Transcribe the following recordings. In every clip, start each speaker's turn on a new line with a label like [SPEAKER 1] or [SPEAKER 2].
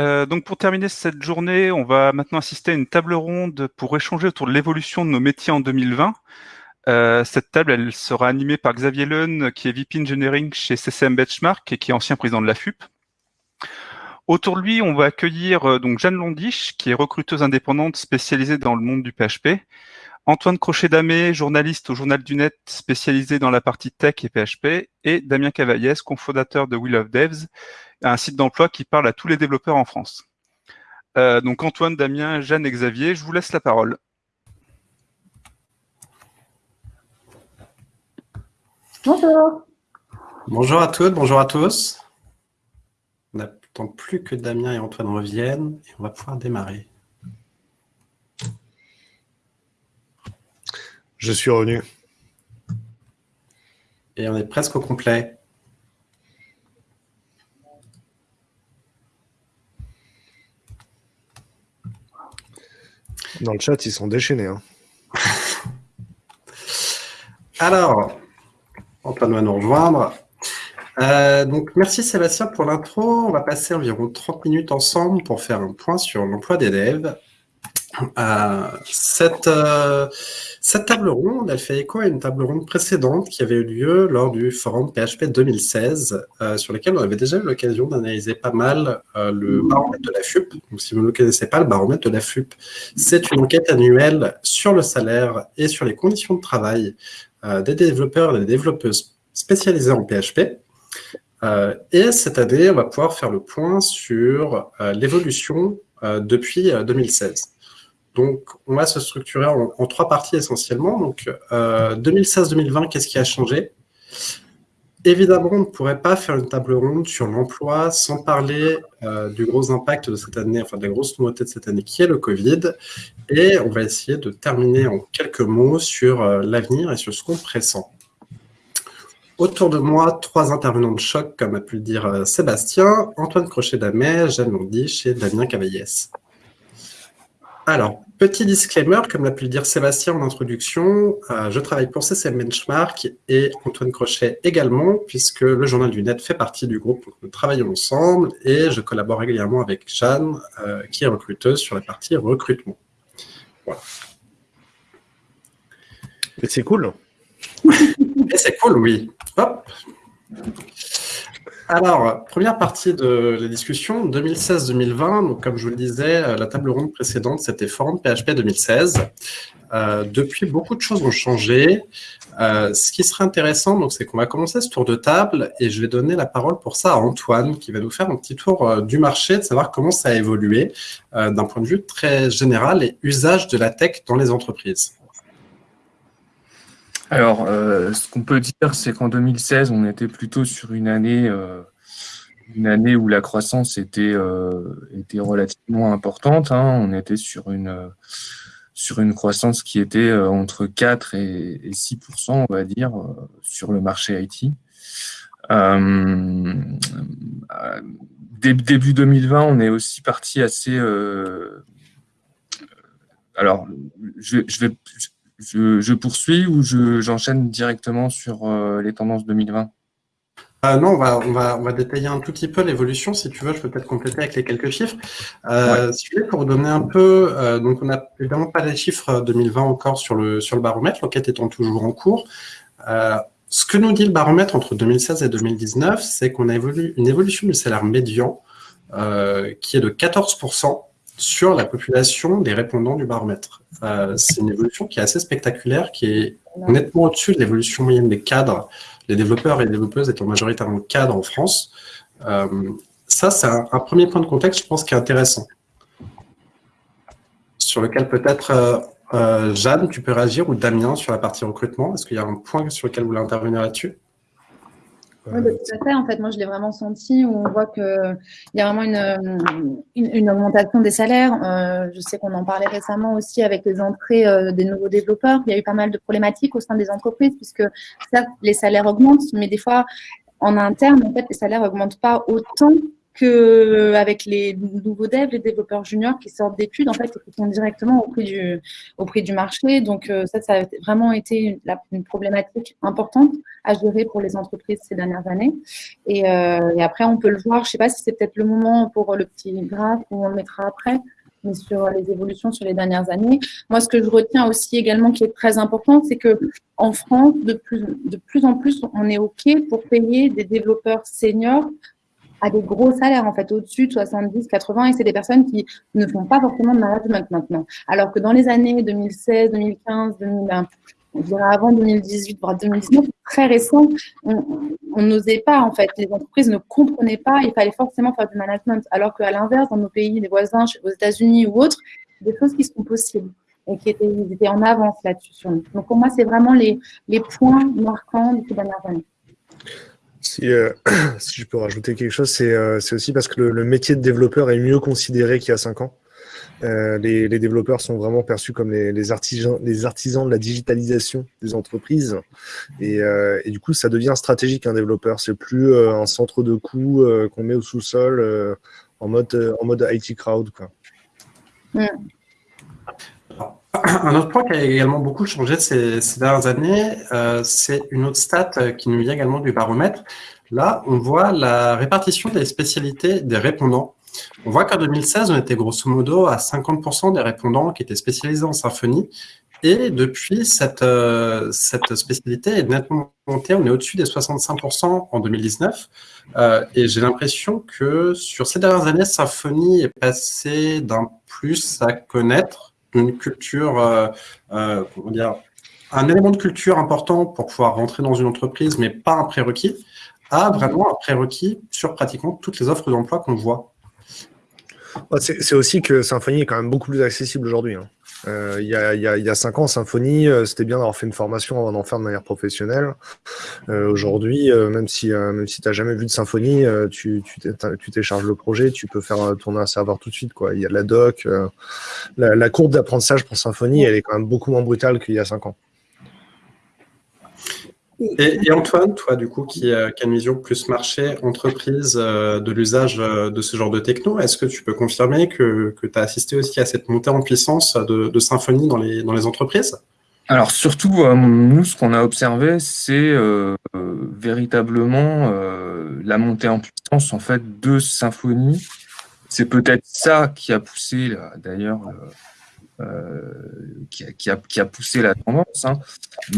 [SPEAKER 1] Euh, donc pour terminer cette journée, on va maintenant assister à une table ronde pour échanger autour de l'évolution de nos métiers en 2020. Euh, cette table, elle sera animée par Xavier Leun, qui est VP Engineering chez CCM Benchmark et qui est ancien président de la FUP. Autour de lui, on va accueillir euh, donc Jeanne Londiche, qui est recruteuse indépendante spécialisée dans le monde du PHP. Antoine Crochet-Damé, journaliste au Journal du Net spécialisé dans la partie tech et PHP. Et Damien Cavaillès, cofondateur de Will of Devs, un site d'emploi qui parle à tous les développeurs en France. Euh, donc Antoine, Damien, Jeanne et Xavier, je vous laisse la parole.
[SPEAKER 2] Bonjour.
[SPEAKER 3] Bonjour à toutes, bonjour à tous plus que Damien et Antoine reviennent et on va pouvoir démarrer.
[SPEAKER 4] Je suis revenu.
[SPEAKER 3] Et on est presque au complet.
[SPEAKER 4] Dans le chat, ils sont déchaînés. Hein.
[SPEAKER 3] Alors, Antoine va nous rejoindre. Euh, donc, merci Sébastien pour l'intro. On va passer environ 30 minutes ensemble pour faire un point sur l'emploi des devs. Euh, cette, euh, cette table ronde, elle fait écho à une table ronde précédente qui avait eu lieu lors du forum PHP 2016, sur lequel on avait déjà eu l'occasion d'analyser pas mal le baromètre de la FUP. Donc, si vous ne le connaissez pas, le baromètre de la FUP, c'est une enquête annuelle sur le salaire et sur les conditions de travail des développeurs et des développeuses spécialisés en PHP. Euh, et cette année, on va pouvoir faire le point sur euh, l'évolution euh, depuis 2016. Donc, on va se structurer en, trois parties essentiellement. Donc, 2016-2020, qu'est-ce qui a changé? Évidemment, on ne pourrait pas faire une table ronde sur l'emploi sans parler du gros impact de cette année, enfin de la grosse nouveauté de cette année qui est le Covid. Et on va essayer de terminer en quelques mots sur l'avenir et sur ce qu'on pressent. Autour de moi, trois intervenants de choc, comme a pu le dire euh, Sébastien, Antoine Crochet-Damet, Jeanne Londiche et Damien Cavaillès. Alors, petit disclaimer, comme l'a pu le dire Sébastien en introduction, euh, je travaille pour CCM Benchmark et Antoine Crochet également, puisque le Journal du Net fait partie du groupe où nous travaillons ensemble et je collabore régulièrement avec Jeanne, euh, qui est recruteuse sur la partie recrutement.
[SPEAKER 4] Voilà. c'est cool.
[SPEAKER 3] c'est cool, oui. Alors, première partie de la discussion, 2016-2020. Donc, comme je vous le disais, la table ronde précédente, c'était Forum PHP 2016. Euh, depuis, beaucoup de choses ont changé. Euh, ce qui serait intéressant, c'est qu'on va commencer ce tour de table et je vais donner la parole pour ça à Antoine, qui va nous faire un petit tour euh, du marché, de savoir comment ça a évolué d'un point de vue très général et usage de la tech dans les entreprises.
[SPEAKER 5] Alors, euh, ce qu'on peut dire, c'est qu'en 2016, on était plutôt sur une année, euh, une année où la croissance était, euh, était relativement importante. Hein. On était sur une, sur une croissance qui était entre 4 et, 6% on va dire, sur le marché IT. début 2020, on est aussi parti assez. alors, je, je vais poursuis ou j'enchaîne directement sur euh, les tendances 2020
[SPEAKER 3] euh, non, on va, on, va, on va détailler un tout petit peu l'évolution. Si tu veux, je peux peut-être compléter avec les quelques chiffres. Euh, Si tu veux, pour donner un peu, euh, donc on n'a évidemment pas les chiffres 2020 encore sur le, sur le baromètre, l'enquête étant toujours en cours. ce que nous dit le baromètre entre 2016 et 2019, c'est qu'on a une évolution du salaire médian qui est de 14% sur la population des répondants du baromètre. Euh, c'est une évolution qui est assez spectaculaire, qui est nettement au-dessus de l'évolution moyenne des cadres, les développeurs et les développeuses étant majoritairement cadres en France. Euh, ça, c'est un, premier point de contexte, je pense, qui est intéressant. Sur lequel peut-être, euh, Jeanne, tu peux réagir, ou Damien, sur la partie recrutement. Est-ce qu'il y a un point sur lequel vous voulez intervenir là-dessus
[SPEAKER 2] oui, bah, tout à fait. En fait, moi, je l'ai vraiment senti où on voit qu'il y a vraiment une, une, augmentation des salaires. Euh, je sais qu'on en parlait récemment aussi avec les entrées euh, des nouveaux développeurs. Il y a eu pas mal de problématiques au sein des entreprises puisque certes, les salaires augmentent, mais des fois, en interne, en fait, les salaires augmentent pas autant qu'avec les nouveaux devs, les développeurs juniors qui sortent d'études, en fait, qui sont directement au prix du, au prix du marché. Donc, euh, ça, ça a vraiment été une, problématique importante à gérer pour les entreprises ces dernières années. Et, euh, après, on peut le voir, je ne sais pas si c'est peut-être le moment pour le petit graphe où on le mettra après, mais sur les évolutions sur les dernières années. Moi, ce que je retiens aussi également qui est très important, c'est que en France, de plus, de plus en plus, on est OK pour payer des développeurs seniors à des gros salaires, en fait, au-dessus de 70, 80, et c'est des personnes qui ne font pas forcément de management maintenant. Alors que dans les années 2016, 2015, 2020, on dirait avant 2018, voire 2019, très récent, on n'osait pas, en fait. Les entreprises ne comprenaient pas, il fallait forcément faire du management. Alors qu'à l'inverse, dans nos pays, les voisins, aux États-Unis ou autres, des choses qui sont possibles et qui étaient, en avance là-dessus. Donc pour moi, c'est vraiment les, points marquants de ces dernières années.
[SPEAKER 4] Si, euh, je peux rajouter quelque chose, c'est euh, aussi parce que le, le, métier de développeur est mieux considéré qu'il y a cinq ans. Euh, les, développeurs sont vraiment perçus comme les, artisans, les artisans de la digitalisation des entreprises. Et, euh, et du coup, ça devient stratégique un développeur. C'est plus euh, un centre de coûts euh, qu'on met au sous-sol en, mode, en mode IT crowd. Quoi.
[SPEAKER 3] Mm. Un autre point qui a également beaucoup changé ces dernières années, c'est une autre stat qui nous vient également du baromètre. Là, on voit la répartition des spécialités des répondants on voit qu'en 2016, on était grosso modo à 50% des répondants qui étaient spécialisés en symphonie. Et depuis, cette, euh, cette spécialité est nettement montée. On est au-dessus des 65% en 2019. Euh, et j'ai l'impression que sur ces dernières années, Symfony est passé d'un plus à connaître une culture, euh, comment dire, un élément de culture important pour pouvoir rentrer dans une entreprise, mais pas un prérequis, à vraiment un prérequis sur pratiquement toutes les offres d'emploi qu'on voit.
[SPEAKER 4] C'est aussi que Symfony est quand même beaucoup plus accessible aujourd'hui. Hein. Euh, il, y a, il, y a, il y a cinq ans, Symfony, euh, c'était bien d'avoir fait une formation avant d'en faire de manière professionnelle. Euh, aujourd'hui, même si, même si tu n'as jamais vu de Symfony, tu, tu télécharges le projet, tu peux faire tourner un serveur tout de suite. Quoi. Il y a de la doc. La, la, courbe d'apprentissage pour Symfony, elle est quand même beaucoup moins brutale qu'il y a cinq ans.
[SPEAKER 3] Et, Antoine, toi, du coup, qui, euh, qui, a une vision plus marché, entreprise euh, de l'usage euh, de ce genre de techno, est-ce que tu peux confirmer que, tu as assisté aussi à cette montée en puissance de, de Symfony dans les, entreprises?
[SPEAKER 5] Alors, surtout, nous, ce qu'on a observé, c'est véritablement la montée en puissance en fait, de Symfony. C'est peut-être ça qui a poussé, d'ailleurs, qui, a, qui, a, qui, a, poussé la tendance, hein.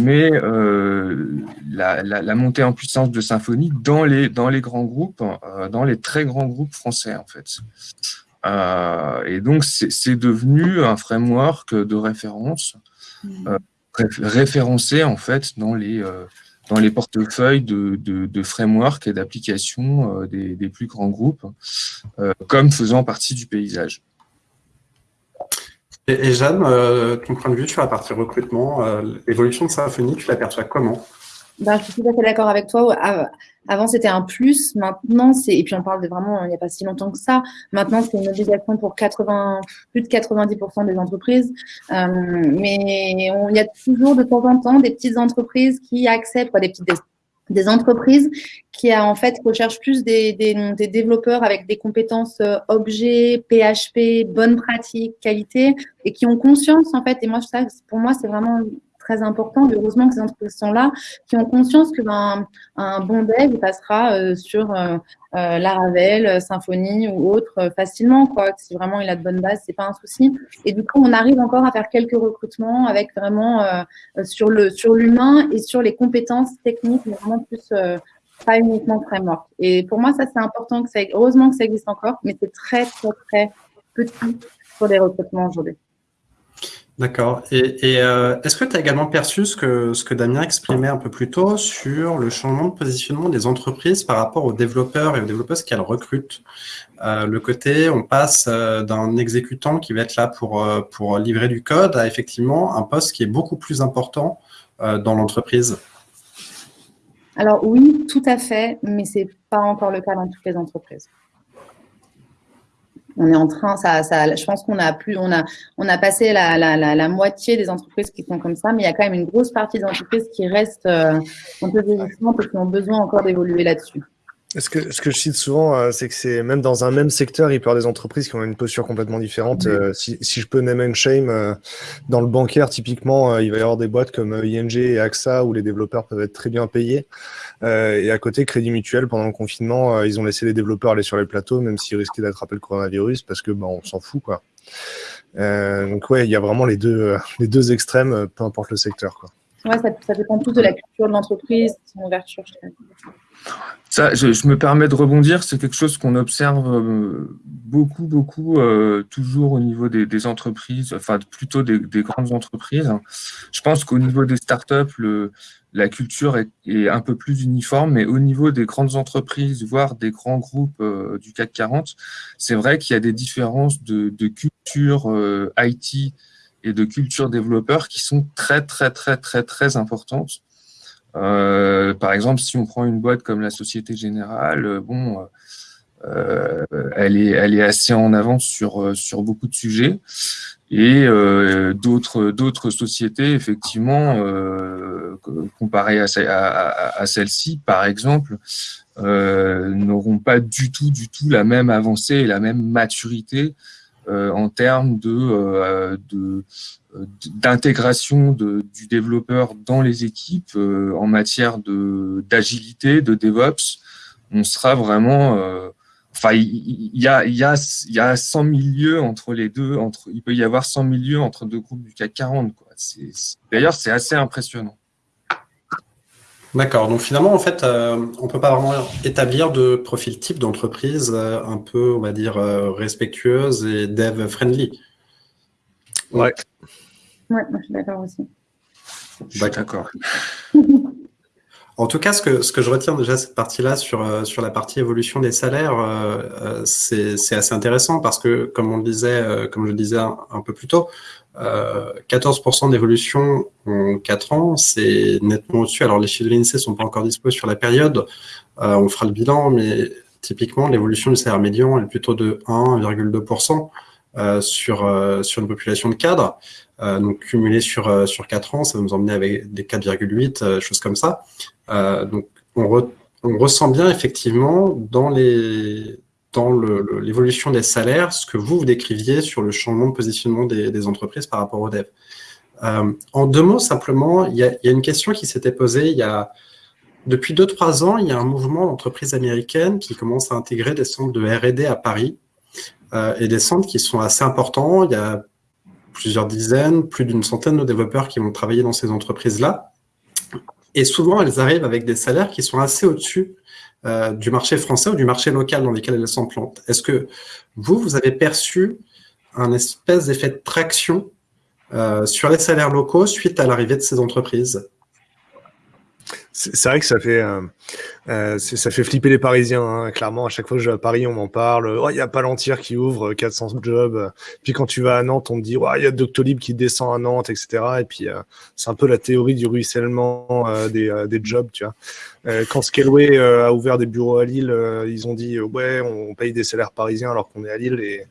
[SPEAKER 5] mais euh, la, la, la, montée en puissance de Symfony dans les, dans les grands groupes, euh, dans les très grands groupes français en fait. Euh, et donc c'est devenu un framework de référence mmh. référencé en fait dans les dans les portefeuilles de, de, de frameworks et d'applications des, des, plus grands groupes, comme faisant partie du paysage.
[SPEAKER 3] Et, et Jeanne, euh, ton point de vue sur la partie recrutement, euh, l'évolution de Symfony, tu l'aperçois comment?
[SPEAKER 2] Ben, Je suis tout à fait d'accord avec toi. Avant, c'était un plus. Maintenant, c'est, et puis on parle de vraiment, il n'y a pas si longtemps que ça. Maintenant, c'est une obligation pour 80, plus de 90% des entreprises. Euh, mais il y a toujours de temps en temps des petites entreprises qui acceptent, quoi, des petites des entreprises qui a en fait recherchent plus des, des, des développeurs avec des compétences euh, objets, PHP, bonnes pratiques, qualité, et qui ont conscience en fait. Et moi, ça, pour moi, c'est vraiment très important. Heureusement que ces entreprises sont là, qui ont conscience que ben, un bon dev passera euh, sur euh, euh, Laravel, Symfony ou autre euh, facilement. Quoi. Si vraiment il a de bonnes bases, c'est pas un souci. Et du coup, on arrive encore à faire quelques recrutements avec vraiment euh, sur le sur l'humain et sur les compétences techniques, mais vraiment plus pas uniquement framework. Et pour moi, ça c'est important heureusement que ça existe encore, mais c'est très très très petit pour les recrutements aujourd'hui.
[SPEAKER 3] D'accord. Et, euh, est-ce que tu as également perçu ce que, Damien exprimait un peu plus tôt sur le changement de positionnement des entreprises par rapport aux développeurs et aux développeuses qu'elles recrutent? Euh, Le côté, on passe euh, d'un exécutant qui va être là pour, livrer du code à effectivement un poste qui est beaucoup plus important dans l'entreprise.
[SPEAKER 2] Alors oui, tout à fait, mais ce n'est pas encore le cas dans toutes les entreprises on est en train, ça, ça, je pense qu'on a plus, on a, on a passé la, la, la, la, moitié des entreprises qui sont comme ça, mais il y a quand même une grosse partie des entreprises qui restent euh, un peu végissantes et qui ont besoin encore d'évoluer là-dessus.
[SPEAKER 4] Ce que, ce que je cite souvent, euh, c'est que c'est même dans un même secteur, il peut y avoir des entreprises qui ont une posture complètement différente. Euh, si, si, je peux name and shame, euh, dans le bancaire, typiquement, il va y avoir des boîtes comme ING et AXA où les développeurs peuvent être très bien payés. et à côté, Crédit Mutuel, pendant le confinement, ils ont laissé les développeurs aller sur les plateaux, même s'ils risquaient d'attraper le coronavirus, parce que bah, on s'en fout. quoi. donc ouais, il y a vraiment les deux, les deux extrêmes, peu importe le secteur. Quoi.
[SPEAKER 2] Ouais, ça, ça dépend tout de la culture de l'entreprise, de son ouverture. Je
[SPEAKER 5] ça, je, me permets de rebondir, c'est quelque chose qu'on observe euh, beaucoup, beaucoup, euh, toujours au niveau des, entreprises, enfin plutôt des, grandes entreprises. Je pense qu'au niveau des startups, le, la culture est, un peu plus uniforme, mais au niveau des grandes entreprises, voire des grands groupes euh, du CAC 40, c'est vrai qu'il y a des différences de, de culture IT et de culture développeur qui sont très, très, très, très, très importantes. Euh, par exemple, si on prend une boîte comme la Société Générale, euh, bon, euh, elle, est, elle est assez en avance sur, sur beaucoup de sujets. Et d'autres d'autres sociétés, effectivement, comparées à, à, à celle-ci, par exemple, n'auront pas du tout, du tout la même avancée et la même maturité en termes de, de, d'intégration du développeur dans les équipes euh, en matière d'agilité, de, DevOps, on sera vraiment... Euh, enfin, il y, a, y, a, y a 100 000 lieux entre les deux, entre, il peut y avoir 100 000 lieux entre deux groupes du CAC 40. D'ailleurs, c'est assez impressionnant.
[SPEAKER 3] D'accord. Donc finalement, en fait, euh, on peut pas vraiment établir de profil type d'entreprise un peu, on va dire, respectueuse et dev-friendly.
[SPEAKER 2] Ouais. Ouais, moi je suis d'accord aussi.
[SPEAKER 3] D'accord. En tout cas, ce que, ce que je retiens déjà cette partie-là sur, euh, sur la partie évolution des salaires, euh, euh, c'est assez intéressant parce que, comme on le disait, comme je le disais un, peu plus tôt, 14% d'évolution en 4 ans, c'est nettement au-dessus. Alors, les chiffres de l'INSEE ne sont pas encore disposés sur la période. on fera le bilan, mais typiquement, l'évolution du salaire médian est plutôt de 1,2%. Euh, sur, euh, sur une population de cadres. Euh, donc cumulé sur, sur 4 ans, ça va nous emmener avec des 4,8, choses comme ça. donc on, on, ressent bien effectivement dans les dans l'évolution des salaires, ce que vous, vous décriviez sur le changement de positionnement des, entreprises par rapport aux devs. Euh, en deux mots, simplement, il y a, il y a une question qui s'était posée il y a, depuis 2-3 ans, il y a un mouvement d'entreprises américaines qui commence à intégrer des centres de R&D à Paris euh, et des centres qui sont assez importants. Il y a plusieurs dizaines, plus d'une centaine de développeurs qui vont travailler dans ces entreprises-là. Et souvent, elles arrivent avec des salaires qui sont assez au-dessus euh, du marché français ou du marché local dans lequel elles s'implantent. Est-ce que vous, vous avez perçu un espèce d'effet de traction euh, sur les salaires locaux suite à l'arrivée de ces entreprises?
[SPEAKER 4] C'est vrai que ça fait, euh, ça fait flipper les Parisiens. Hein. Clairement, à chaque fois que je vais à Paris, on m'en parle. Oh, il y a Palantir qui ouvre 400 jobs. Puis quand tu vas à Nantes, on te dit, oh, il y a Doctolib qui descend à Nantes, etc. Et puis, c'est un peu la théorie du ruissellement des, des, jobs, tu vois. Quand Scaleway a ouvert des bureaux à Lille, ils ont dit, ouais, on paye des salaires parisiens alors qu'on est à Lille. Et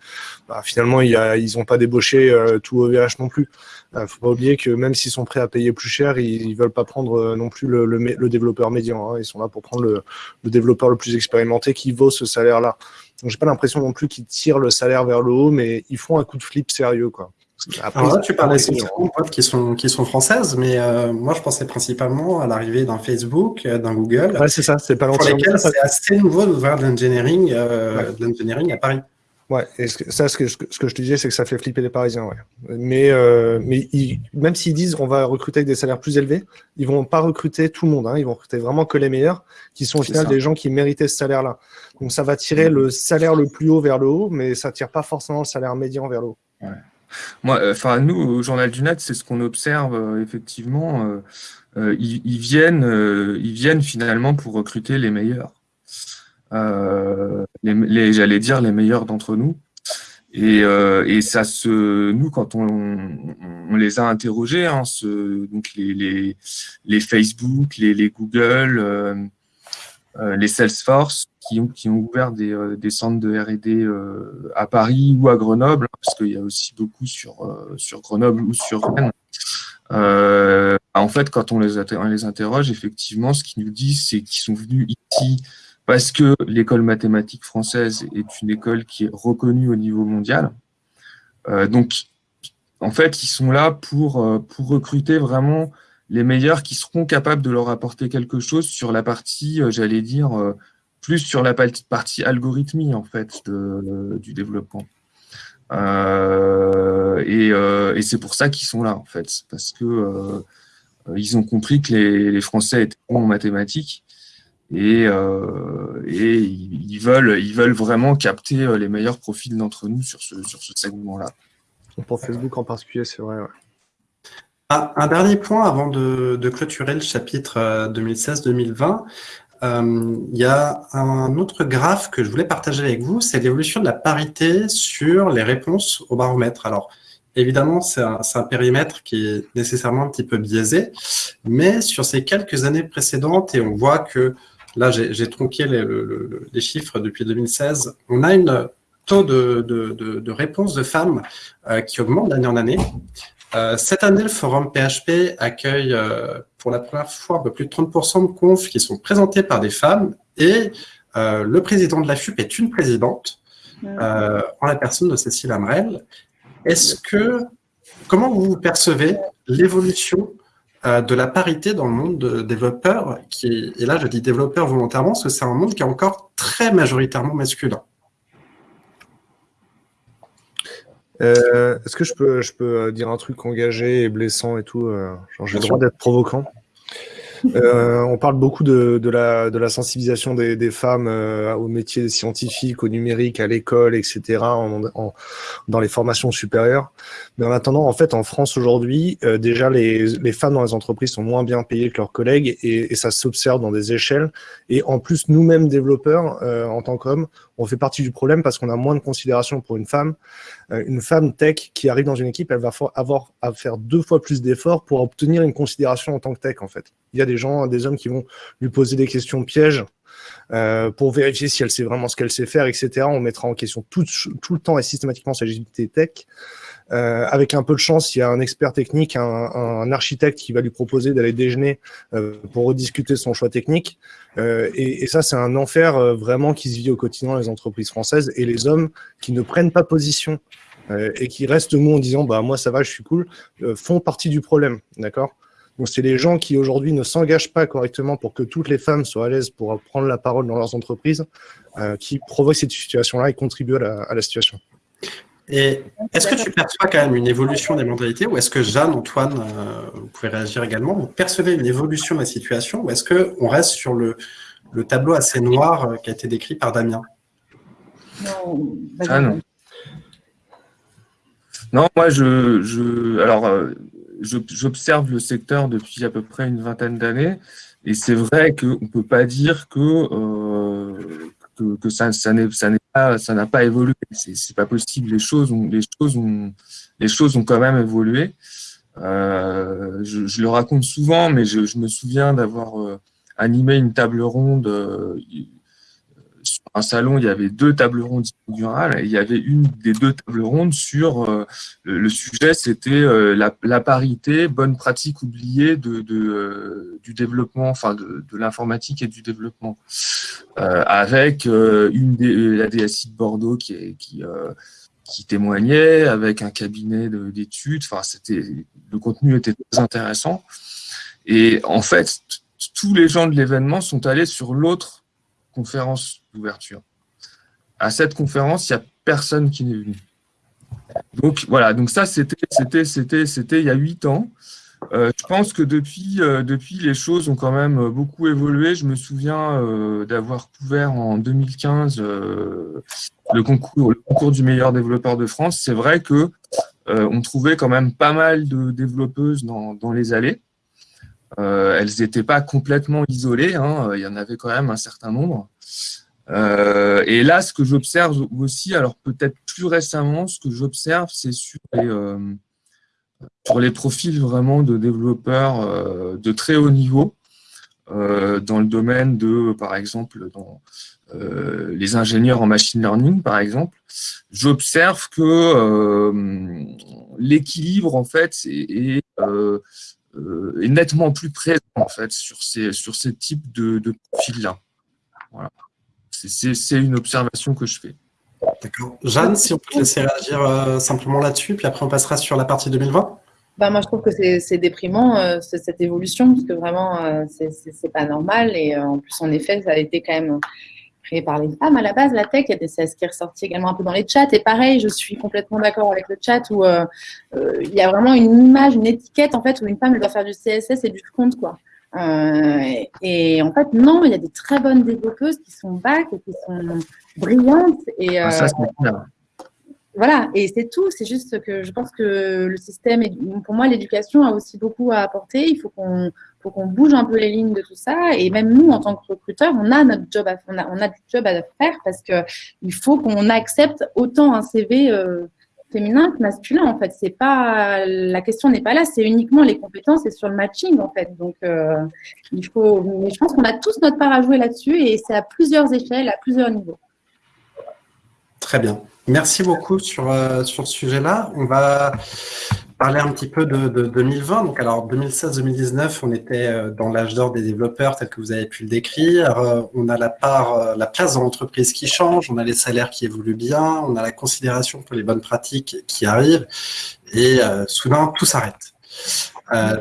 [SPEAKER 4] bah, finalement, ils n'ont pas débauché tout OVH non plus. ne faut pas oublier que même s'ils sont prêts à payer plus cher, ils, ne veulent pas prendre non plus le, le, le développeur médian. Hein. Ils sont là pour prendre le, développeur le plus expérimenté qui vaut ce salaire-là. Donc, j'ai pas l'impression non plus qu'ils tirent le salaire vers le haut, mais ils font un coup de flip sérieux, quoi.
[SPEAKER 3] Alors là, tu parlais de boîtes qui sont, qui sont françaises, mais euh, moi, je pensais principalement à l'arrivée d'un Facebook, euh, d'un Google.
[SPEAKER 4] Ouais, c'est ça, c'est pas
[SPEAKER 3] Pour lesquels c'est assez nouveau d'ouvrir de l'engineering euh, à Paris.
[SPEAKER 4] Ouais, et ça, ce que, ce que je te disais, c'est que ça fait flipper les Parisiens. Ouais. Mais, euh, mais même s'ils disent qu'on va recruter avec des salaires plus élevés, ils vont pas recruter tout le monde. Hein. Ils vont recruter vraiment que les meilleurs, qui sont au final des gens qui méritaient ce salaire-là. Donc ça va tirer le salaire le plus haut vers le haut, mais ça tire pas forcément le salaire médian vers le haut. Ouais.
[SPEAKER 5] Moi, euh, enfin nous, au Journal du Net, c'est ce qu'on observe euh, effectivement. Euh, ils, viennent, ils viennent finalement pour recruter les meilleurs. Les, j'allais dire les meilleurs d'entre nous. Et, et, ça se, nous, quand on, les a interrogés, hein, donc les, les, les, Facebook, les, les Google, les Salesforce, qui ont, qui ont ouvert des, euh, des centres de R&D à Paris ou à Grenoble, hein, parce qu'il y a aussi beaucoup sur, sur Grenoble ou sur Rennes. en fait, quand on les, on les interroge, effectivement, ce qu'ils nous disent, c'est qu'ils sont venus ici parce que l'école mathématique française est une école qui est reconnue au niveau mondial. donc, en fait, ils sont là pour, pour recruter vraiment les meilleurs qui seront capables de leur apporter quelque chose sur la partie, j'allais dire, plus sur la partie algorithmie, en fait, du développement. et, c'est pour ça qu'ils sont là, en fait, parce que ils ont compris que les, Français étaient bons en mathématiques et, ils, veulent, ils veulent vraiment capter les meilleurs profils d'entre nous sur ce, sur ce segment-là.
[SPEAKER 4] Pour Facebook en particulier, c'est vrai.
[SPEAKER 3] Ah, un dernier point avant de, clôturer le chapitre 2016-2020. Euh, il y a un autre graphe que je voulais partager avec vous, c'est l'évolution de la parité sur les réponses au baromètre. Alors, évidemment, c'est un, périmètre qui est nécessairement un petit peu biaisé, mais sur ces quelques années précédentes, et on voit que là, j'ai tronqué les, chiffres depuis 2016, on a une taux de, de, de, de réponse de femmes euh, qui augmente d'année en année. Euh, cette année, le forum PHP accueille euh, pour la première fois un peu plus de 30% de confs qui sont présentés par des femmes et euh, le président de la FUP est une présidente en la personne de Cécile Amrel. Est-ce que, comment vous percevez l'évolution de la parité dans le monde de développeurs qui, et là je dis développeurs volontairement parce que c'est un monde qui est encore très majoritairement masculin?
[SPEAKER 4] Euh, est-ce que je peux, je peux euh, dire un truc engagé et blessant et tout euh, J'ai le droit d'être provoquant? Euh, on parle beaucoup de, de, la, de la sensibilisation des, des femmes euh, aux métiers scientifiques, au numérique, à l'école, etc., en, en, dans les formations supérieures. Mais en attendant, en fait, en France aujourd'hui, euh, déjà, les, les, femmes dans les entreprises sont moins bien payées que leurs collègues et, et ça s'observe dans des échelles. Et en plus, nous-mêmes, développeurs, euh, en tant qu'hommes, on fait partie du problème parce qu'on a moins de considération pour une femme. une femme tech qui arrive dans une équipe, elle va avoir à faire deux fois plus d'efforts pour obtenir une considération en tant que tech, en fait. Il y a des gens, des hommes qui vont lui poser des questions pièges euh, pour vérifier si elle sait vraiment ce qu'elle sait faire, etc. On mettra en question tout, tout le temps et systématiquement sa agilité tech. Euh, avec un peu de chance, il y a un expert technique, un, un architecte qui va lui proposer d'aller déjeuner euh, pour rediscuter son choix technique. Euh, et, et, ça, c'est un enfer euh, vraiment qui se vit au quotidien les entreprises françaises. Et les hommes qui ne prennent pas position euh, et qui restent mou en disant bah moi ça va, je suis cool, font partie du problème, d'accord? Donc, c'est les gens qui aujourd'hui ne s'engagent pas correctement pour que toutes les femmes soient à l'aise pour prendre la parole dans leurs entreprises, euh, qui provoquent cette situation-là et contribuent à la, situation.
[SPEAKER 3] Et est-ce que tu perçois quand même une évolution des mentalités ou est-ce que Jeanne, Antoine, euh, vous pouvez réagir également, vous percevez une évolution de la situation ou est-ce qu'on reste sur le, le, tableau assez noir euh, qui a été décrit par Damien?
[SPEAKER 5] Non, ah non. Non, moi, je, je alors, j'observe le secteur depuis à peu près une vingtaine d'années, et c'est vrai qu'on ne peut pas dire que, euh, que, que, ça, ça n'a pas, ça pas évolué. C'est pas possible. Les choses ont, les choses ont, les choses ont quand même évolué. Euh, je, je, le raconte souvent, mais je, je me souviens d'avoir euh, animé une table ronde euh, un salon, il y avait deux tables rondes inaugurales et il y avait une des deux tables rondes sur euh, le, sujet, c'était euh, la, parité, bonne pratique oubliée de, euh, du développement, enfin de, l'informatique et du développement, avec une des, la DSI de Bordeaux qui, qui, qui témoignait, avec un cabinet d'études. Enfin, c'était le contenu était très intéressant. Et en fait, tous les gens de l'événement sont allés sur l'autre conférence d'ouverture. À cette conférence, il n'y a personne qui n'est venu. Donc voilà, donc ça c'était c'était c'était c'était il y a huit ans. Euh, je pense que depuis euh, depuis les choses ont quand même beaucoup évolué. Je me souviens euh, d'avoir couvert en 2015 le concours le concours du meilleur développeur de France. C'est vrai que on trouvait quand même pas mal de développeuses dans, dans les allées. Euh, elles n'étaient pas complètement isolées, hein, il y en avait quand même un certain nombre. Euh, et là, ce que j'observe aussi, alors peut-être plus récemment, ce que j'observe, c'est sur les, euh, profils vraiment de développeurs euh, de très haut niveau, euh, dans le domaine de, par exemple, dans euh, les ingénieurs en machine learning, par exemple, j'observe que l'équilibre, en fait, est, euh, est nettement plus présent en fait sur ces sur ces types de, de profils là. Voilà. c'est une observation que je fais.
[SPEAKER 3] D'accord. Jeanne, si on peut te laisser réagir simplement là-dessus, puis après on passera sur la partie 2020
[SPEAKER 2] bah, moi, je trouve que c'est déprimant, cette évolution, parce que vraiment, c'est pas normal. Et en plus, en effet, ça a été quand même créé par les femmes à la base, la tech. C'est ce qui est ressorti également un peu dans les chats. Et pareil, je suis complètement d'accord avec le chat où euh, euh, il y a vraiment une image, une étiquette en fait où une femme elle doit faire du CSS et du front quoi. Euh, et, en fait, non, il y a des très bonnes développeuses qui sont back et qui sont brillantes. Et, ah, ça, voilà, et c'est tout. C'est juste que je pense que le système, pour moi, l'éducation a aussi beaucoup à apporter. Il faut qu'on faut qu'on bouge un peu les lignes de tout ça. Et même nous, en tant que recruteurs, on a notre job à, on a, à faire parce que il faut qu'on accepte autant un CV euh, féminin que masculin. En fait, c'est pas la question n'est pas là. C'est uniquement les compétences et sur le matching en fait. Donc, euh, il faut. Mais je pense qu'on a tous notre part à jouer là-dessus et c'est à plusieurs échelles, à plusieurs niveaux.
[SPEAKER 3] Très bien. Merci beaucoup sur, euh, sur ce sujet-là. On va parler un petit peu de, 2020. Donc, alors 2016-2019, on était euh, dans l'âge d'or des développeurs, tel que vous avez pu le décrire. Euh, on a la part, euh, la place dans l'entreprise qui change, on a les salaires qui évoluent bien, on a la considération pour les bonnes pratiques qui arrivent, et soudain tout s'arrête.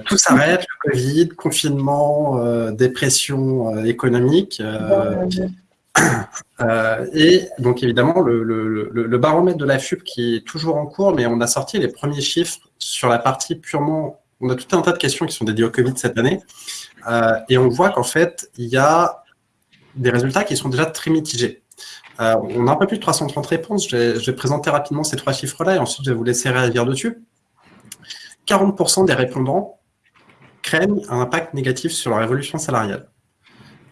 [SPEAKER 3] tout s'arrête, le Covid, confinement, dépression économique. Euh, et donc évidemment, le, baromètre de la FUP qui est toujours en cours, mais on a sorti les premiers chiffres sur la partie purement... On a tout un tas de questions qui sont dédiées au Covid cette année. Euh, et on voit qu'en fait, il y a des résultats qui sont déjà très mitigés. Euh, on a un peu plus de 330 réponses. Je vais, présenter rapidement ces trois chiffres-là et ensuite je vais vous laisser réagir dessus. 40% des répondants craignent un impact négatif sur leur évolution salariale.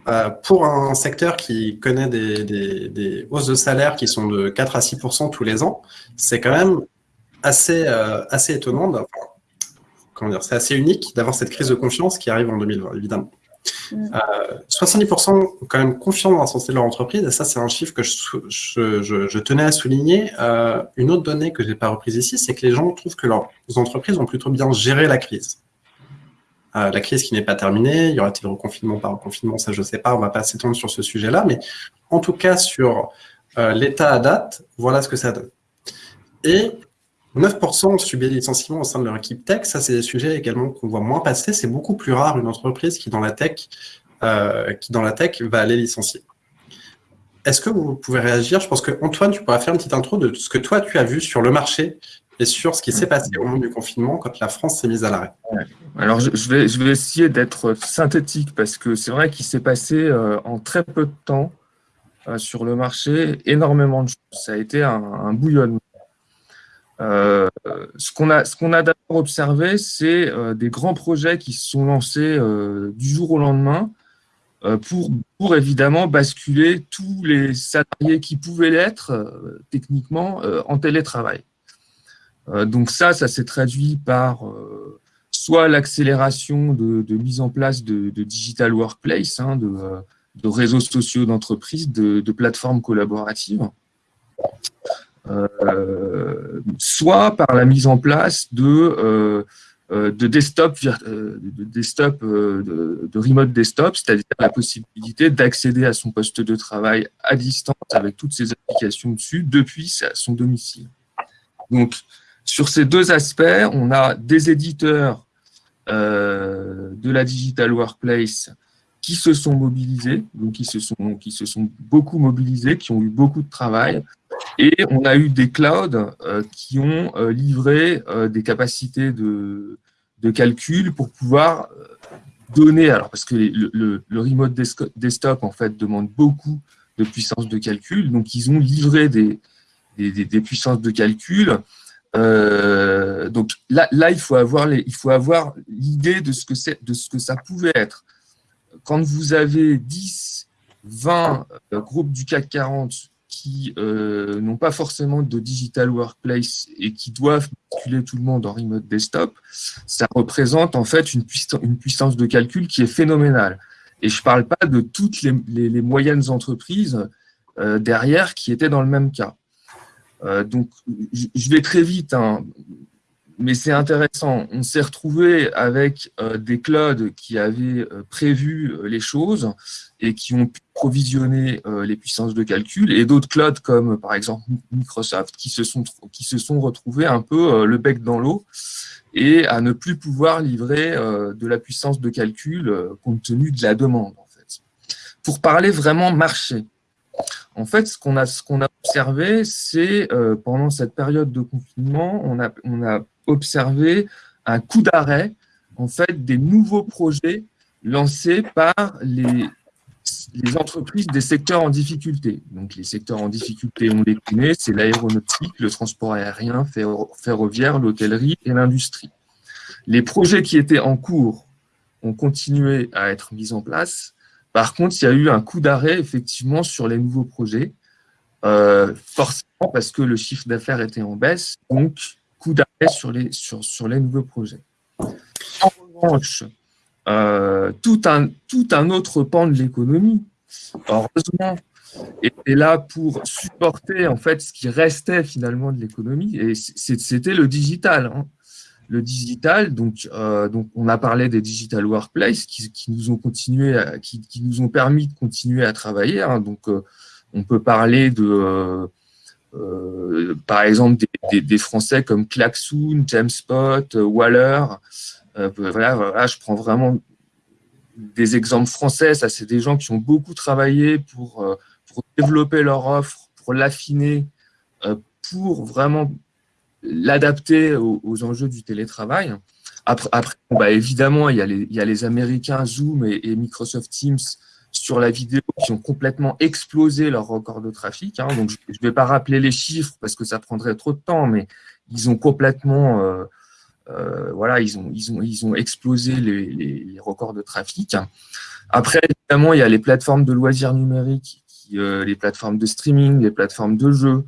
[SPEAKER 3] Euh, pour un secteur qui connaît des, hausses de salaire qui sont de 4 à 6% tous les ans, c'est quand même assez, euh, assez étonnant, comment dire, c'est assez unique d'avoir cette crise de confiance qui arrive en 2020, évidemment. 70% mm. euh, ont quand même confiance dans la santé de leur entreprise, et ça, c'est un chiffre que je, tenais à souligner. une autre donnée que je n'ai pas reprise ici, c'est que les gens trouvent que leurs entreprises ont plutôt bien géré la crise. Euh, la crise qui n'est pas terminée, il y aura-t-il reconfinement par reconfinement, ça je ne sais pas, on ne va pas s'étendre sur ce sujet-là, mais en tout cas sur euh, l'état à date, voilà ce que ça donne. Et 9% ont subi des licenciements au sein de leur équipe tech, ça c'est des sujets également qu'on voit moins passer, c'est beaucoup plus rare une entreprise qui dans la tech, euh, va aller licencier. Est-ce que vous pouvez réagir? Je pense que Antoine, tu pourras faire une petite intro de ce que toi tu as vu sur le marché et sur ce qui s'est passé au moment du confinement quand la France s'est mise à l'arrêt?
[SPEAKER 5] Alors, je, vais, je vais essayer d'être synthétique parce que c'est vrai qu'il s'est passé euh, en très peu de temps euh, sur le marché énormément de choses. Ça a été un, bouillonnement. Euh, ce qu'on a, d'abord observé, c'est des grands projets qui se sont lancés du jour au lendemain pour, évidemment basculer tous les salariés qui pouvaient l'être techniquement en télétravail. Euh, donc ça, ça s'est traduit par euh, soit l'accélération de, mise en place de, digital workplace, hein, euh, de, réseaux sociaux d'entreprise, de, plateformes collaboratives, soit par la mise en place de, de desktop, de, desktop de, remote desktop, c'est-à-dire la possibilité d'accéder à son poste de travail à distance avec toutes ses applications dessus depuis son domicile. Donc, sur ces deux aspects, on a des éditeurs euh, de la Digital Workplace qui se sont mobilisés, donc qui se sont, qui se sont beaucoup mobilisés, qui ont eu beaucoup de travail, et on a eu des clouds euh, qui ont euh, livré des capacités de, de, calcul pour pouvoir donner, alors parce que le, remote desktop en fait demande beaucoup de puissance de calcul, donc ils ont livré des, des, puissances de calcul. Euh, donc là, là, il faut avoir l'idée de ce que c'est, de ce que ça pouvait être. Quand vous avez 10, 20 euh, groupes du CAC 40 qui euh, n'ont pas forcément de digital workplace et qui doivent calculer tout le monde en remote desktop, ça représente en fait une, puissance, de calcul qui est phénoménale. Et je ne parle pas de toutes les, moyennes entreprises derrière qui étaient dans le même cas. Euh, donc, je vais très vite, hein, mais c'est intéressant. On s'est retrouvé avec euh, des clouds qui avaient euh, prévu les choses et qui ont pu provisionner les puissances de calcul, et d'autres clouds comme par exemple Microsoft qui se sont, qui se sont retrouvés un peu le bec dans l'eau et à ne plus pouvoir livrer de la puissance de calcul compte tenu de la demande. En fait. Pour parler vraiment marché, en fait, ce qu'on a, qu'on a observé, c'est euh, pendant cette période de confinement, on a observé un coup d'arrêt en fait, des nouveaux projets lancés par les, les entreprises des secteurs en difficulté. Donc, les secteurs en difficulté, on les connaît, c'est l'aéronautique, le transport aérien, ferroviaire, l'hôtellerie et l'industrie. Les projets qui étaient en cours ont continué à être mis en place, par contre, il y a eu un coup d'arrêt effectivement sur les nouveaux projets, euh, forcément parce que le chiffre d'affaires était en baisse, donc coup d'arrêt sur les, nouveaux projets. En revanche, euh, tout, un, autre pan de l'économie, heureusement, était là pour supporter en fait ce qui restait finalement de l'économie, et c'était le digital. Hein le digital, euh, donc on a parlé des digital workplace qui, nous ont continué, qui, nous ont permis de continuer à travailler. Hein. donc, euh, on peut parler de, euh, par exemple, des, Français comme Klaxoon, Jamespot, Waller. Voilà, je prends vraiment des exemples français. Ça, c'est des gens qui ont beaucoup travaillé pour, développer leur offre, pour l'affiner, pour vraiment l'adapter aux, enjeux du télétravail. Après, bah, évidemment, il y, a les, Américains Zoom et, Microsoft Teams sur la vidéo qui ont complètement explosé leur record de trafic. Hein. Donc, je ne vais pas rappeler les chiffres parce que ça prendrait trop de temps, mais ils ont complètement, euh, euh, voilà, ils ont, ils ont, ils ont explosé les, les, records de trafic. Après, évidemment, il y a les plateformes de loisirs numériques, qui, euh, les plateformes de streaming, les plateformes de jeux.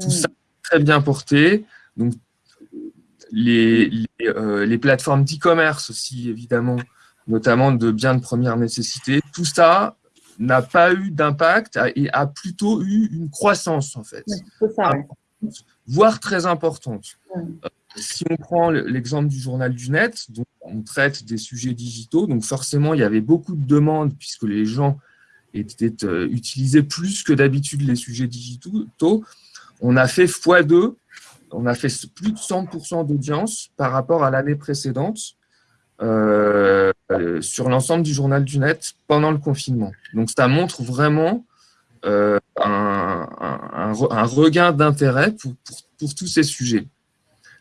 [SPEAKER 5] Tout ça très bien porté. Donc, les, les, plateformes d'e-commerce aussi, évidemment, notamment de biens de première nécessité, tout ça n'a pas eu d'impact et a plutôt eu une croissance, en fait. Ça, Voire très importante. Euh, si on prend l'exemple du journal du net, donc on traite des sujets digitaux, donc forcément, il y avait beaucoup de demandes puisque les gens étaient, euh, utilisaient plus que d'habitude les sujets digitaux. On a fait x2 on a fait plus de 100% d'audience par rapport à l'année précédente euh, sur l'ensemble du journal du net pendant le confinement. Donc, ça montre vraiment euh, un, regain d'intérêt pour, tous ces sujets.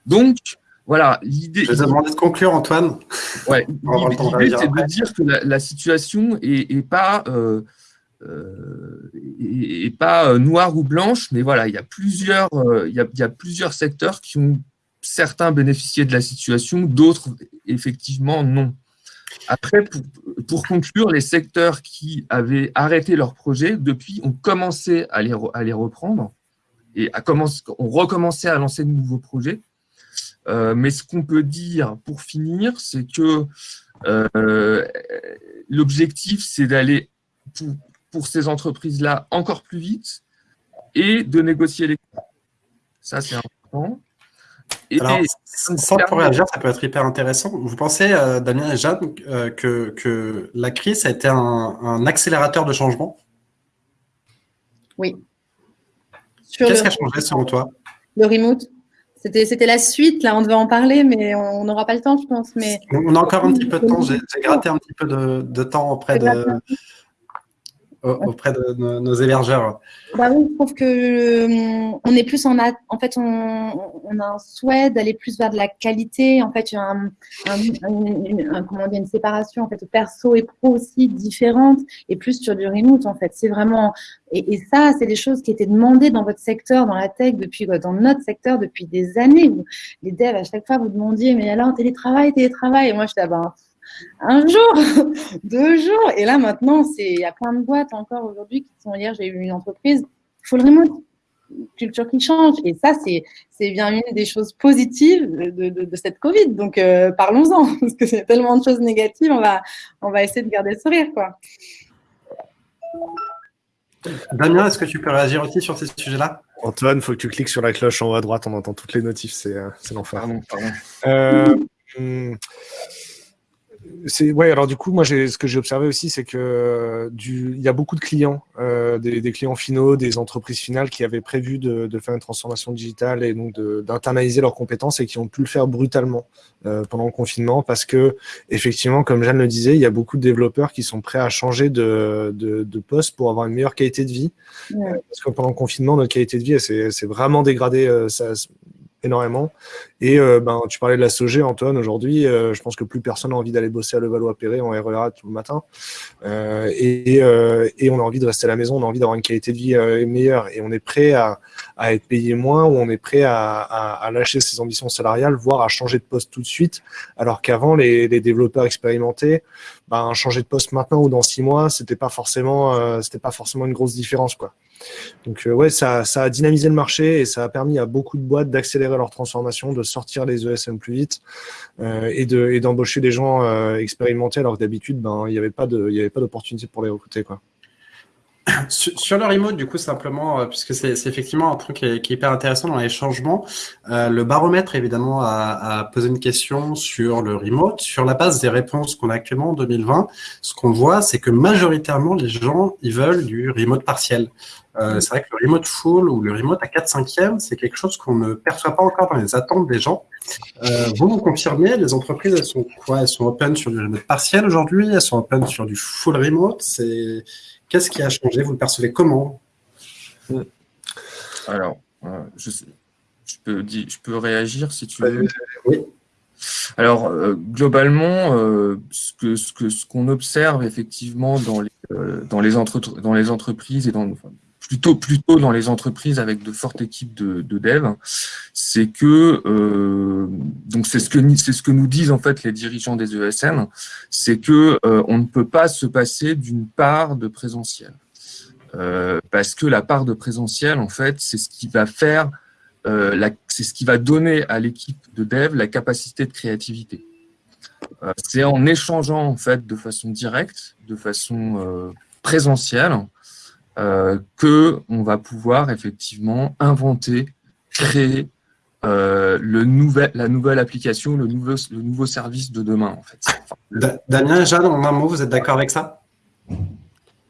[SPEAKER 5] Donc, voilà, l'idée...
[SPEAKER 3] Je vais demander de conclure, Antoine.
[SPEAKER 5] Ouais, l'idée, c'est de dire que la, situation n'est pas... Euh, euh, et, pas euh, noire ou blanche, mais voilà, il y a plusieurs, euh, il y a, plusieurs secteurs qui ont certains bénéficié de la situation, d'autres effectivement non. Après, pour, conclure, les secteurs qui avaient arrêté leur projet, depuis, ont commencé à les, reprendre et à commencer, ont recommencé à lancer de nouveaux projets. mais ce qu'on peut dire pour finir, c'est que l'objectif, c'est d'aller pour ces entreprises-là encore plus vite et de négocier les. Ça, c'est important.
[SPEAKER 3] Et Alors, sans pour réagir, ça peut être hyper intéressant. Vous pensez, euh, Damien et Jeanne, euh, que, que, la crise a été un, accélérateur de changement?
[SPEAKER 2] Oui.
[SPEAKER 3] Qu'est-ce qui a changé selon toi?
[SPEAKER 2] Le remote. C'était la suite, là, on devait en parler, mais on n'aura pas le temps, je pense. Mais...
[SPEAKER 3] On a encore un petit peu de temps. J'ai gratté un petit peu de, de temps auprès de, auprès de nos, hébergeurs
[SPEAKER 2] bah oui, Je trouve que euh, est plus en, en fait, on, a un souhait d'aller plus vers de la qualité. En fait, il y a un, un, comment dire, une séparation en fait, perso et pro aussi différente et plus sur du remote. En fait, c'est vraiment et, ça, c'est des choses qui étaient demandées dans votre secteur, dans la tech, depuis dans notre secteur depuis des années. les devs à chaque fois vous demandiez mais alors télétravail, télétravail? Et moi, je dis ah ben un jour, deux jours. Et là, maintenant, il y a plein de boîtes encore aujourd'hui qui sont. Hier, j'ai eu une entreprise, full remote, culture qui change. Et ça, c'est bien une des choses positives de, cette Covid. Donc, euh, parlons-en, parce que c'est tellement de choses négatives, on va, on va essayer de garder le sourire. Quoi.
[SPEAKER 3] Damien, est-ce que tu peux réagir aussi sur ces sujets-là?
[SPEAKER 4] Antoine, il faut que tu cliques sur la cloche en haut à droite, on entend toutes les notifs, c'est euh, l'enfer.
[SPEAKER 5] Pardon, pardon.
[SPEAKER 4] Euh, hmm, ouais, alors du coup, moi, ce que j'ai observé aussi, c'est que du, il y a beaucoup de clients, euh, des, clients finaux, des entreprises finales qui avaient prévu de, faire une transformation digitale et donc d'internaliser leurs compétences et qui ont pu le faire brutalement euh, pendant le confinement parce que, effectivement, comme Jeanne le disait, il y a beaucoup de développeurs qui sont prêts à changer de, de, poste pour avoir une meilleure qualité de vie. parce que pendant le confinement, notre qualité de vie, c'est vraiment dégradée. ça, énormément. Et euh, ben, tu parlais de la SOG, Antoine, aujourd'hui, euh, je pense que plus personne n'a envie d'aller bosser à Levallois-Perret en RERA tout le matin. Euh, et, et, on a envie de rester à la maison, on a envie d'avoir une qualité de vie meilleure. Et on est prêt à, à, être payé moins ou on est prêt à, lâcher ses ambitions salariales, voire à changer de poste tout de suite. Alors qu'avant, les, les, développeurs expérimentés, ben, changer de poste maintenant ou dans six mois, c'était pas pas forcément une grosse différence, quoi. Donc euh, ouais, ça, a dynamisé le marché et ça a permis à beaucoup de boîtes d'accélérer leur transformation, de sortir les ESM plus vite euh, et d'embaucher des gens euh, expérimentés alors que d'habitude, ben, il n'y avait pas d'opportunité pour les recruter.
[SPEAKER 3] Sur le remote, du coup, simplement, puisque c'est effectivement un truc qui est, hyper intéressant dans les changements, le baromètre, évidemment, a, a, posé une question sur le remote. Sur la base des réponses qu'on a actuellement en 2020, ce qu'on voit, c'est que majoritairement, les gens, ils veulent du remote partiel. Euh, c'est vrai que le remote full ou le remote à 4 5 c'est quelque chose qu'on ne perçoit pas encore dans les attentes des gens. Euh, vous nous confirmez, les entreprises, elles sont quoi? Elles sont open sur du remote partiel aujourd'hui? Elles sont open sur du full remote? C'est Qu'est-ce qui a changé? Vous le percevez comment?
[SPEAKER 5] Alors, euh, je, peux, je peux réagir si tu veux. Oui. Alors, globalement, ce qu'on ce ce observe effectivement dans les, dans les, dans les entreprises et dans, plutôt plutôt dans les entreprises avec de fortes équipes de, de dev, c'est que euh, donc c'est ce que nous disent en fait les dirigeants des ESN, c'est que euh, on ne peut pas se passer d'une part de présentiel euh, parce que la part de présentiel en fait c'est ce qui va faire euh, c'est ce qui va donner à l'équipe de dev la capacité de créativité. C'est en échangeant en fait de façon directe, de façon présentielle, euh, que on va pouvoir effectivement inventer, créer euh, le nouvel, la nouvelle application, le nouveau, le nouveau service de demain. En fait.
[SPEAKER 3] Damien, Jeanne, en un mot, vous êtes d'accord avec ça?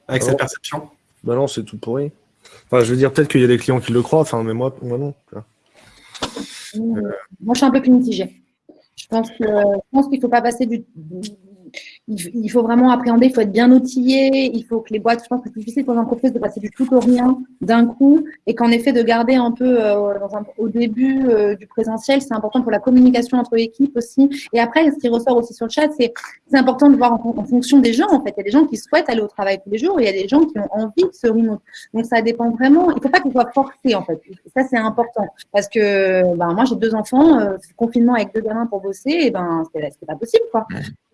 [SPEAKER 3] Avec cette perception?
[SPEAKER 4] Bah Non, c'est tout pourri. Enfin, je veux dire, peut-être qu'il y a des clients qui le croient, enfin, mais moi, moi non.
[SPEAKER 2] Moi, je suis un peu plus mitigée. Je pense qu'il ne faut pas passer du, il, faut vraiment appréhender, il faut être bien outillé, il faut que les boîtes, je pense que c'est difficile pour les entreprises de passer du tout au rien d'un coup, et qu'en effet de garder un peu euh, au début euh, du présentiel, c'est important pour la communication entre équipes aussi. Et après, ce qui ressort aussi sur le chat, c'est important de voir en, fonction des gens, en fait. Il y a des gens qui souhaitent aller au travail tous les jours, et il y a des gens qui ont envie de se remote. Donc ça dépend vraiment, il ne faut pas qu'il soit forcé, en fait. ça, c'est important. Parce que ben, moi, j'ai deux enfants, euh, confinement avec deux gamins pour bosser, et ben, c'est pas possible, quoi.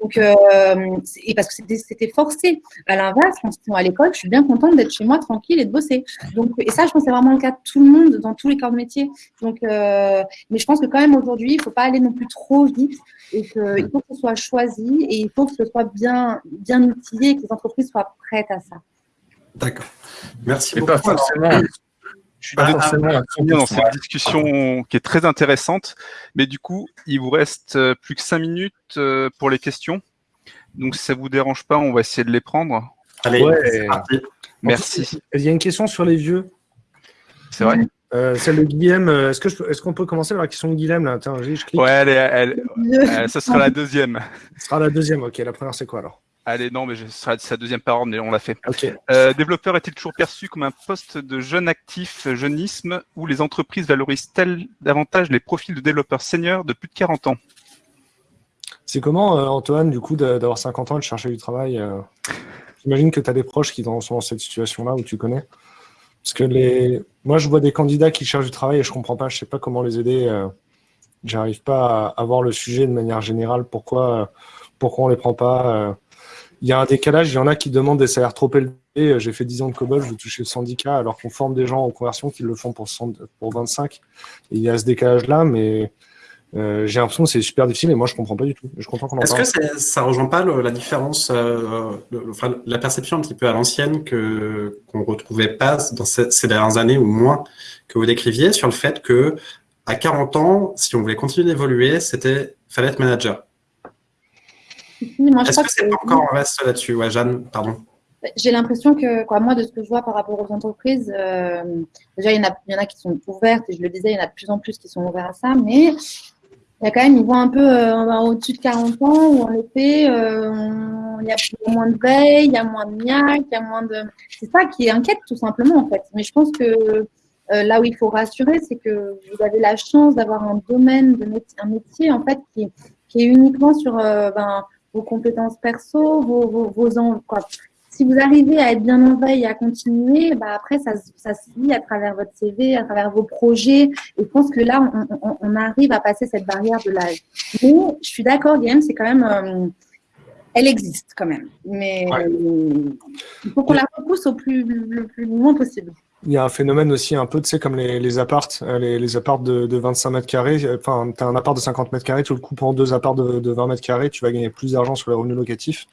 [SPEAKER 2] Donc, euh, et parce que c'était forcé. À l'inverse, quand ils sont à l'école, je suis bien contente d'être chez moi tranquille et de bosser. Donc, et ça, je pense que c'est vraiment le cas de tout le monde dans tous les corps de métier. Donc, euh, mais je pense que quand même aujourd'hui, il ne faut pas aller non plus trop vite et qu'il faut que ce soit choisi et il faut que ce soit bien, bien outillé et que les entreprises soient prêtes à ça.
[SPEAKER 3] D'accord. Merci
[SPEAKER 5] beaucoup. Pas forcément,
[SPEAKER 1] je suis pas forcément dans cette discussion qui est très intéressante, mais du coup, il vous reste euh, plus que cinq minutes euh, pour les questions. Donc, si ça vous dérange pas, on va essayer de les prendre.
[SPEAKER 3] Allez,
[SPEAKER 1] merci.
[SPEAKER 4] Il y a une question sur les vieux.
[SPEAKER 1] C'est vrai.
[SPEAKER 4] Euh, celle de Guillaume. Est-ce que est-ce qu'on peut commencer par la question de Guillaume là? Attends, je
[SPEAKER 1] clique. Ouais, elle, elle, ça sera la deuxième.
[SPEAKER 4] Ce sera la deuxième. Ok, la première c'est quoi alors?
[SPEAKER 1] Allez, non, mais ce sera sa deuxième parole, mais on l'a fait. Euh, développeur est-il toujours perçu comme un poste de jeune actif, jeunisme, où les entreprises valorisent-elles davantage les profils de développeurs seniors de plus de 40 ans?
[SPEAKER 4] C'est comment, euh, Antoine, du coup, d'avoir 50 ans et de chercher du travail euh? J'imagine que tu as des proches qui sont dans cette situation-là, où tu connais Parce que les... moi, je vois des candidats qui cherchent du travail et je comprends pas, je sais pas comment les aider. J'arrive pas à avoir le sujet de manière générale, pourquoi, pourquoi on les prend pas il y a un décalage. Il y en a qui demandent des salaires trop élevés. Euh, j'ai fait 10 ans de COBOL, je vais toucher le syndicat, alors qu'on forme des gens en conversion qui le font pour, pour 25. il y a ce décalage-là, mais euh, j'ai l'impression que c'est super difficile et moi je comprends pas du tout. Je comprends qu'on
[SPEAKER 3] Est-ce que ça rejoint pas la différence, euh, enfin, la perception un petit peu à l'ancienne que qu'on retrouvait pas dans ces, dernières années ou moins que vous décriviez sur le fait que à 40 ans, si on voulait continuer d'évoluer, c'était fallait être manager? Est-ce que c'est encore un reste là-dessus? Ouais, Jeanne, pardon.
[SPEAKER 2] J'ai l'impression que, quoi, moi, de ce que je vois par rapport aux entreprises, euh, déjà, il y, en a, il y en a qui sont ouvertes, et je le disais, il y en a de plus en plus qui sont ouverts à ça, mais il y a quand même, ils voient un peu euh, au-dessus de 40 ans où, en effet, euh, il y a moins de veille, il y a moins de niaque, il y a moins de. C'est ça qui inquiète, tout simplement, en fait. Mais je pense que là où il faut rassurer, c'est que vous avez la chance d'avoir un domaine, de un métier, en fait, qui, est uniquement sur ben, vos compétences perso, vos, vos, vos si vous arrivez à être bien en veille et à continuer, bah après, ça, ça se lit à travers votre CV, à travers vos projets. Et je pense que là, on, on, arrive à passer cette barrière de l'âge. Mais je suis d'accord, Guillaume, c'est quand même. Euh, elle existe quand même. Mais euh, il faut qu'on la repousse au plus, le plus loin possible.
[SPEAKER 4] Il y a un phénomène aussi un peu, tu sais, comme les, les appartes, euh, les, les appartes de, de, 25 mètres carrés. Enfin, tu as un appart de 50 mètres carrés, tu le coupes en deux apparts de, de 20 mètres carrés, tu vas gagner plus d'argent sur les revenus locatifs.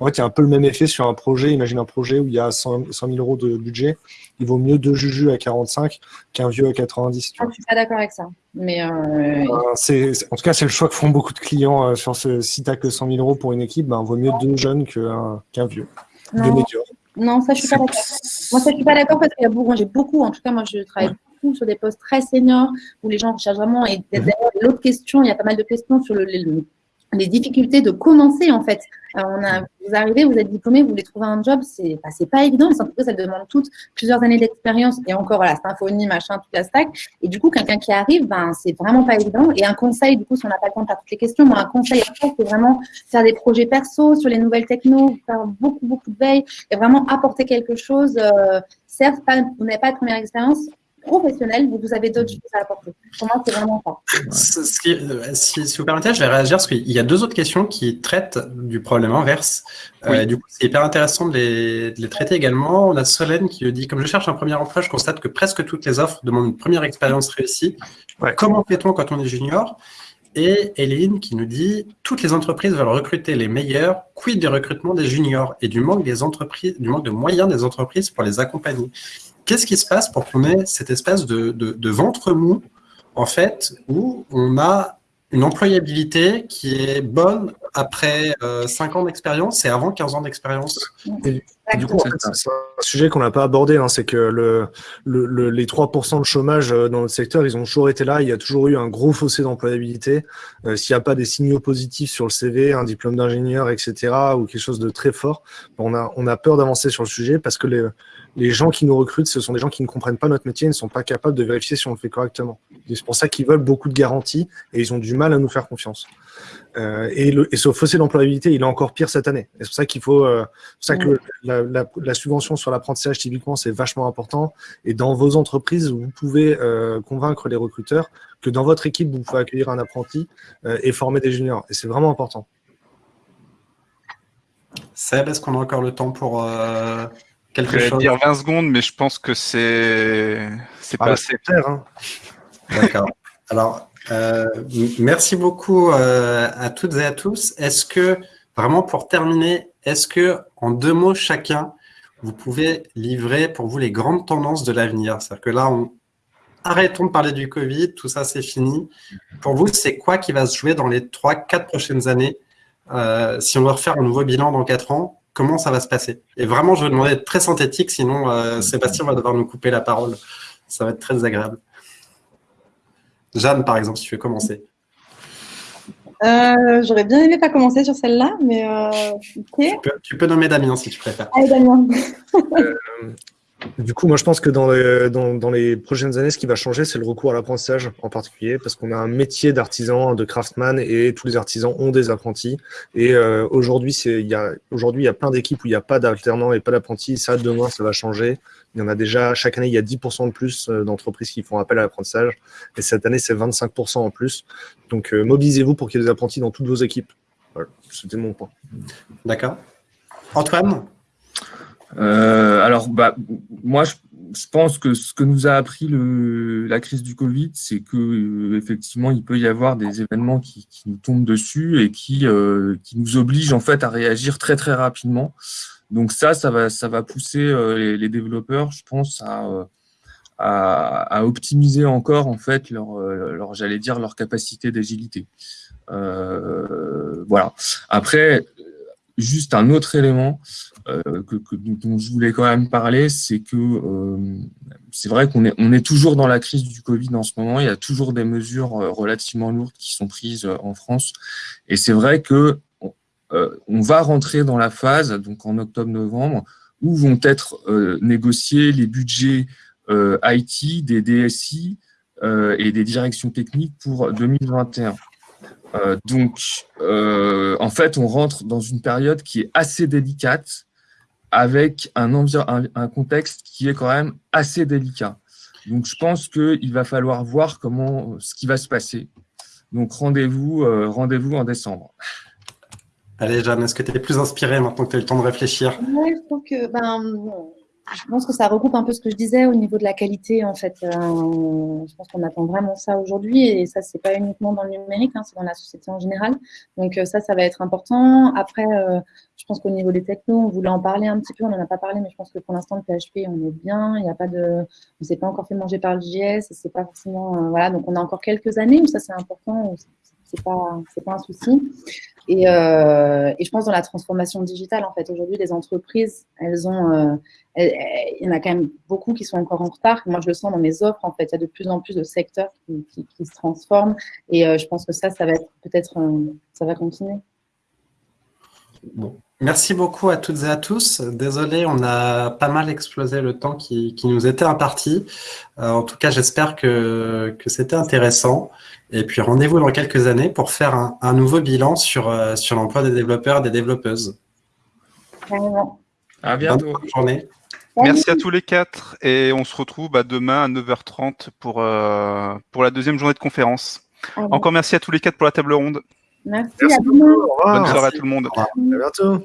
[SPEAKER 4] En fait, il y a un peu le même effet sur un projet. Imagine un projet où il y a 100, 000 euros de budget. Il vaut mieux deux jujus à 45 qu'un vieux à 90.
[SPEAKER 2] Ah, je suis pas d'accord avec ça. Mais euh...
[SPEAKER 4] c'est, en tout cas, c'est le choix que font beaucoup de clients euh, sur ce. Si tu que 100 000 euros pour une équipe, ben, vaut mieux deux jeunes qu'un, vieux.
[SPEAKER 2] Non. non, ça, je suis pas d'accord. Moi, ça, je suis pas d'accord parce qu'il y a beaucoup, j'ai beaucoup, en tout cas, moi, je travaille beaucoup sur des postes très seniors où les gens recherchent vraiment. Et d'ailleurs, l'autre question, il y a pas mal de questions sur le, le les difficultés de commencer en fait. On a, vous arrivez, vous êtes diplômé, vous voulez trouver un job, c'est bah, pas évident. Les entreprises, elles demandent toutes plusieurs années d'expérience et encore voilà, symphonie, machin, toute la stack. Et du coup, quelqu'un qui arrive, ben c'est vraiment pas évident. Et un conseil, du coup, si on n'a pas le temps de faire toutes les questions, moi un conseil c'est vraiment faire des projets perso sur les nouvelles techno, faire beaucoup beaucoup de veille et vraiment apporter quelque chose. Euh, certes, pas, vous n'avez pas de première expérience, professionnel, vous avez d'autres choses à apporter. Pour moi, c'est vraiment ça.
[SPEAKER 3] Euh, si, vous permettez, je vais réagir parce qu'il y a deux autres questions qui traitent du problème inverse. Euh, du coup, c'est hyper intéressant de les, de les, traiter également. On a Solène qui dit Comme je cherche un premier emploi, je constate que presque toutes les offres demandent une première expérience réussie. Comment fait-on quand on est junior? Et Hélène qui nous dit toutes les entreprises veulent recruter les meilleurs, quid du recrutement des juniors et du manque des entreprises, du manque de moyens des entreprises pour les accompagner? Qu'est-ce qui se passe pour qu'on ait cette espèce de, ventre mou, en fait, où on a une employabilité qui est bonne après 5 euh, ans d'expérience et avant 15 ans d'expérience.
[SPEAKER 4] Du coup, c'est un sujet qu'on n'a pas abordé, hein, c'est que le, les 3% de chômage euh, dans notre secteur, ils ont toujours été là. Il y a toujours eu un gros fossé d'employabilité. Euh, s'il n'y a pas des signaux positifs sur le CV, un diplôme d'ingénieur, etc., ou quelque chose de très fort, on a, on a peur d'avancer sur le sujet parce que les, les gens qui nous recrutent, ce sont des gens qui ne comprennent pas notre métier, ils ne sont pas capables de vérifier si on le fait correctement. C'est pour ça qu'ils veulent beaucoup de garanties et ils ont du mal à nous faire confiance. Euh, et, et, ce fossé d'employabilité, il est encore pire cette année. C'est pour ça qu'il faut, euh, ça que la, subvention sur l'apprentissage, typiquement, c'est vachement important. Et dans vos entreprises, vous pouvez euh, convaincre les recruteurs que dans votre équipe, vous pouvez accueillir un apprenti euh, et former des juniors. Et c'est vraiment important.
[SPEAKER 3] Seb, est-ce qu'on a encore le temps pour
[SPEAKER 1] quelque chose dire 20 secondes, mais je pense que c'est c'est pas ah, assez
[SPEAKER 3] clair. Hein. D'accord. Alors, euh, merci beaucoup euh, à toutes et à tous. Est-ce que, vraiment pour terminer, est-ce que en deux mots chacun, vous pouvez livrer pour vous les grandes tendances de l'avenir? C'est-à-dire que là, on, arrêtons de parler du Covid, tout ça c'est fini. Pour vous, c'est quoi qui va se jouer dans les trois, quatre prochaines années euh, Si on doit refaire un nouveau bilan dans quatre ans, comment ça va se passer Et vraiment, je vais demander d'être très synthétique, sinon Sébastien va devoir nous couper la parole. Ça va être très agréable. Jeanne, par exemple, si tu veux commencer.
[SPEAKER 2] Euh, j'aurais bien aimé pas commencer sur celle-là, mais euh,
[SPEAKER 3] tu, peux, nommer Damien si tu préfères.
[SPEAKER 2] Allez, Damien.
[SPEAKER 4] Euh, du coup, moi, je pense que dans les, prochaines années, ce qui va changer, c'est le recours à l'apprentissage en particulier, parce qu'on a un métier d'artisan, de craftsman, et tous les artisans ont des apprentis. Et aujourd'hui, il y a aujourd'hui il y a plein d'équipes où il n'y a pas d'alternants et pas d'apprentis. Ça, demain, ça va changer. Il y en a déjà, chaque année, il y a 10% de plus euh, d'entreprises qui font appel à l'apprentissage. Et cette année, c'est 25% en plus. Donc, euh, mobilisez-vous pour qu'il y ait des apprentis dans toutes vos équipes. C'était mon point.
[SPEAKER 3] D'accord. Antoine?
[SPEAKER 5] Euh, Alors, bah, moi, je, pense que ce que nous a appris le, la crise du Covid, c'est que effectivement, il peut y avoir des événements qui, nous tombent dessus et qui, qui nous obligent en fait à réagir très très rapidement. Donc ça, ça va, ça va pousser euh, les, développeurs, je pense, euh, à, à, optimiser encore en fait leur, euh, leur j'allais dire leur capacité d'agilité. Euh, voilà. Après, juste un autre élément que, dont je voulais quand même parler, c'est que c'est vrai qu'on est, on est toujours dans la crise du Covid en ce moment. Il y a toujours des mesures relativement lourdes qui sont prises en France. Et c'est vrai que on va rentrer dans la phase, donc en octobre-novembre, où vont être négociés les budgets IT, des DSI, euh, et des directions techniques pour 2021. Euh, donc, euh, en fait, on rentre dans une période qui est assez délicate, avec un, un, contexte qui est quand même assez délicat. Donc, je pense qu'il va falloir voir comment ce qui va se passer. Donc, rendez-vous rendez en décembre.
[SPEAKER 3] Allez, Jeanne, est-ce que tu es plus inspirée maintenant que tu as eu le temps de réfléchir?
[SPEAKER 2] Oui, je trouve que ben, je pense que ça regroupe un peu ce que je disais au niveau de la qualité. En fait, euh, je pense qu'on attend vraiment ça aujourd'hui, et ça, c'est pas uniquement dans le numérique, hein, c'est dans la société en général. Donc euh, ça, ça va être important. Après, euh, je pense qu'au niveau des technos, on voulait en parler un petit peu, on n'en a pas parlé, mais je pense que pour l'instant, le PHP, on est bien. Il n'y a pas de, on s'est pas encore fait manger par le JS, c'est pas forcément, voilà. Donc on a encore quelques années où ça, c'est important. C'est pas, pas un souci. Et, euh, et, je pense dans la transformation digitale, en fait, aujourd'hui, les entreprises, elles ont, euh, il y en a quand même beaucoup qui sont encore en retard. Moi, je le sens dans mes offres, en fait, il y a de plus en plus de secteurs qui, qui, se transforment. Et euh, je pense que ça, ça va être peut-être, ça va continuer.
[SPEAKER 3] Bon. Merci beaucoup à toutes et à tous. Désolé, on a pas mal explosé le temps qui, qui nous était imparti. Euh, en tout cas, j'espère que, que c'était intéressant. Et puis rendez-vous dans quelques années pour faire un, nouveau bilan sur, euh, sur l'emploi des développeurs et des développeuses.
[SPEAKER 5] À bientôt.
[SPEAKER 3] Bonne journée.
[SPEAKER 1] Merci à tous les quatre et on se retrouve bah, demain à 9h30 pour, euh, pour la deuxième journée de conférence. Encore merci à tous les quatre pour la table ronde.
[SPEAKER 2] Merci,
[SPEAKER 4] merci
[SPEAKER 2] à
[SPEAKER 1] Bonne soirée à tout le monde.
[SPEAKER 4] À bientôt.